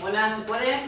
Hola, ¿se puede?